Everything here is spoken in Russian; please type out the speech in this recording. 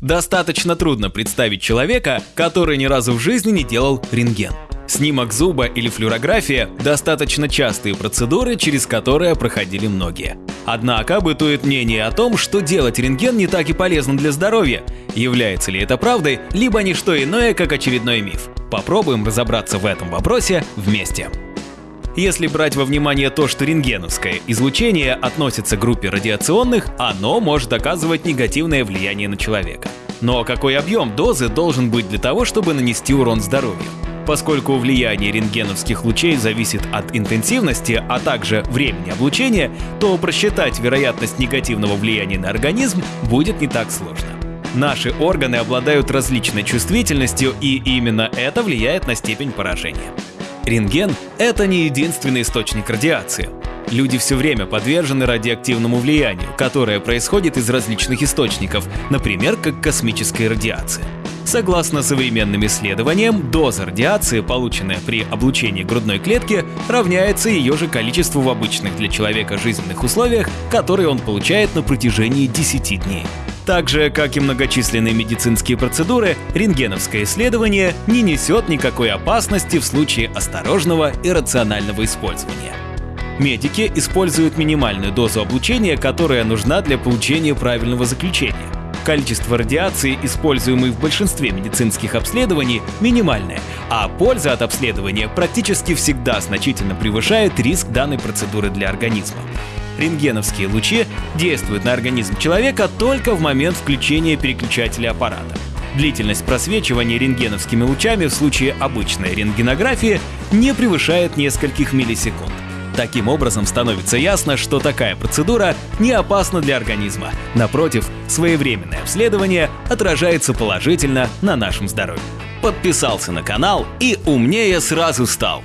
Достаточно трудно представить человека, который ни разу в жизни не делал рентген. Снимок зуба или флюорография – достаточно частые процедуры, через которые проходили многие. Однако бытует мнение о том, что делать рентген не так и полезно для здоровья. Является ли это правдой, либо не что иное, как очередной миф? Попробуем разобраться в этом вопросе вместе. Если брать во внимание то, что рентгеновское излучение относится к группе радиационных, оно может оказывать негативное влияние на человека. Но какой объем дозы должен быть для того, чтобы нанести урон здоровью? Поскольку влияние рентгеновских лучей зависит от интенсивности, а также времени облучения, то просчитать вероятность негативного влияния на организм будет не так сложно. Наши органы обладают различной чувствительностью, и именно это влияет на степень поражения. Рентген – это не единственный источник радиации. Люди все время подвержены радиоактивному влиянию, которое происходит из различных источников, например, как космическая радиация. Согласно современным исследованиям, доза радиации, полученная при облучении грудной клетки, равняется ее же количеству в обычных для человека жизненных условиях, которые он получает на протяжении 10 дней. Так же, как и многочисленные медицинские процедуры, рентгеновское исследование не несет никакой опасности в случае осторожного и рационального использования. Медики используют минимальную дозу облучения, которая нужна для получения правильного заключения. Количество радиации, используемой в большинстве медицинских обследований, минимальное, а польза от обследования практически всегда значительно превышает риск данной процедуры для организма. Рентгеновские лучи действуют на организм человека только в момент включения переключателя аппарата. Длительность просвечивания рентгеновскими лучами в случае обычной рентгенографии не превышает нескольких миллисекунд. Таким образом становится ясно, что такая процедура не опасна для организма. Напротив, своевременное обследование отражается положительно на нашем здоровье. Подписался на канал и умнее сразу стал.